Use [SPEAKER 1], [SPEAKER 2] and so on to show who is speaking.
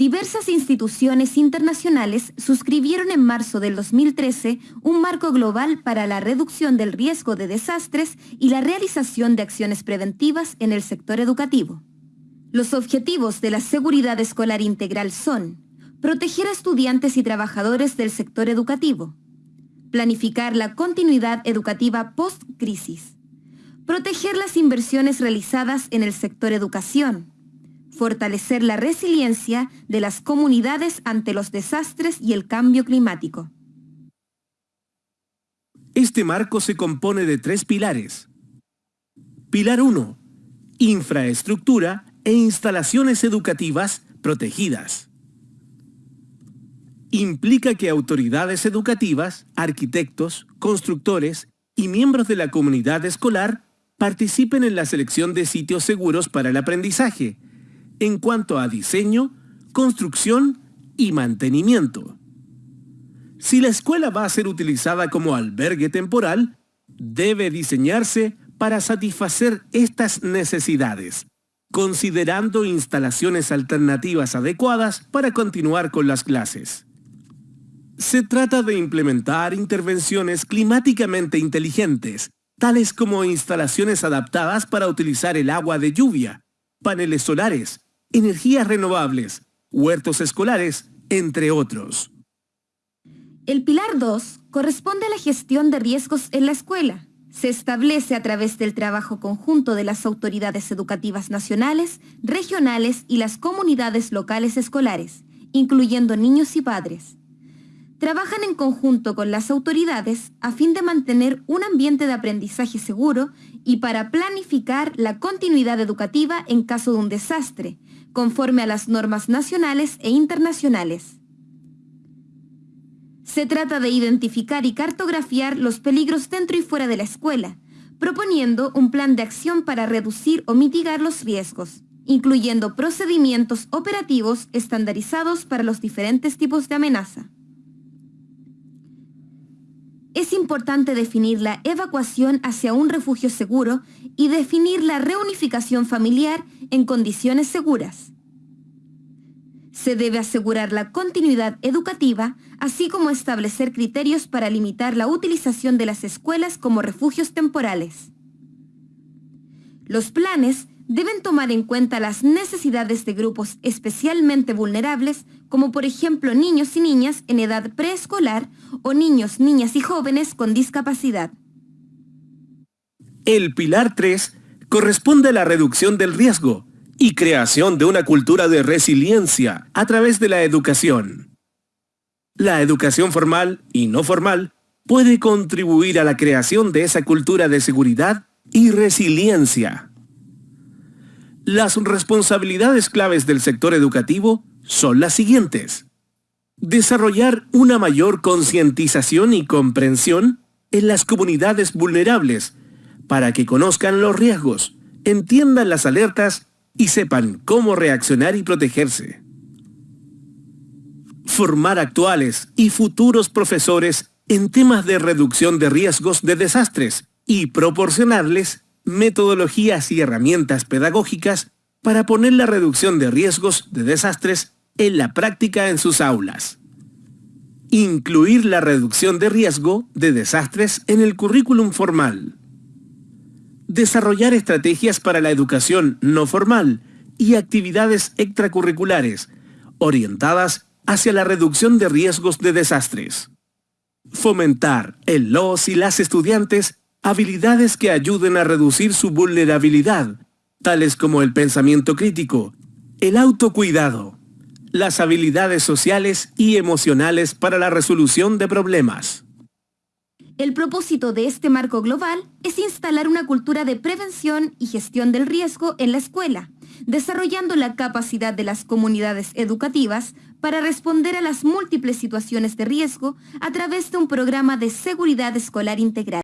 [SPEAKER 1] Diversas instituciones internacionales suscribieron en marzo del 2013 un marco global para la reducción del riesgo de desastres y la realización de acciones preventivas en el sector educativo. Los objetivos de la seguridad escolar integral son proteger a estudiantes y trabajadores del sector educativo, planificar la continuidad educativa post-crisis, proteger las inversiones realizadas en el sector educación, fortalecer la resiliencia de las comunidades ante los desastres y el cambio climático.
[SPEAKER 2] Este marco se compone de tres pilares. Pilar 1. Infraestructura e instalaciones educativas protegidas. Implica que autoridades educativas, arquitectos, constructores y miembros de la comunidad escolar participen en la selección de sitios seguros para el aprendizaje, en cuanto a diseño, construcción y mantenimiento. Si la escuela va a ser utilizada como albergue temporal, debe diseñarse para satisfacer estas necesidades, considerando instalaciones alternativas adecuadas para continuar con las clases. Se trata de implementar intervenciones climáticamente inteligentes, tales como instalaciones adaptadas para utilizar el agua de lluvia, paneles solares, energías renovables, huertos escolares, entre otros.
[SPEAKER 1] El pilar 2 corresponde a la gestión de riesgos en la escuela. Se establece a través del trabajo conjunto de las autoridades educativas nacionales, regionales y las comunidades locales escolares, incluyendo niños y padres. Trabajan en conjunto con las autoridades a fin de mantener un ambiente de aprendizaje seguro y para planificar la continuidad educativa en caso de un desastre, conforme a las normas nacionales e internacionales. Se trata de identificar y cartografiar los peligros dentro y fuera de la escuela, proponiendo un plan de acción para reducir o mitigar los riesgos, incluyendo procedimientos operativos estandarizados para los diferentes tipos de amenaza. Es importante definir la evacuación hacia un refugio seguro y definir la reunificación familiar en condiciones seguras. Se debe asegurar la continuidad educativa, así como establecer criterios para limitar la utilización de las escuelas como refugios temporales. Los planes deben tomar en cuenta las necesidades de grupos especialmente vulnerables, como por ejemplo niños y niñas en edad preescolar o niños, niñas y jóvenes con discapacidad.
[SPEAKER 2] El pilar 3 corresponde a la reducción del riesgo y creación de una cultura de resiliencia a través de la educación. La educación formal y no formal puede contribuir a la creación de esa cultura de seguridad y resiliencia. Las responsabilidades claves del sector educativo son las siguientes. Desarrollar una mayor concientización y comprensión en las comunidades vulnerables para que conozcan los riesgos, entiendan las alertas y sepan cómo reaccionar y protegerse. Formar actuales y futuros profesores en temas de reducción de riesgos de desastres y proporcionarles metodologías y herramientas pedagógicas para poner la reducción de riesgos de desastres en la práctica en sus aulas. Incluir la reducción de riesgo de desastres en el currículum formal. Desarrollar estrategias para la educación no formal y actividades extracurriculares orientadas hacia la reducción de riesgos de desastres. Fomentar en los y las estudiantes habilidades que ayuden a reducir su vulnerabilidad, tales como el pensamiento crítico, el autocuidado, las habilidades sociales y emocionales para la resolución de problemas.
[SPEAKER 1] El propósito de este marco global es instalar una cultura de prevención y gestión del riesgo en la escuela, desarrollando la capacidad de las comunidades educativas para responder a las múltiples situaciones de riesgo a través de un programa de seguridad escolar integral.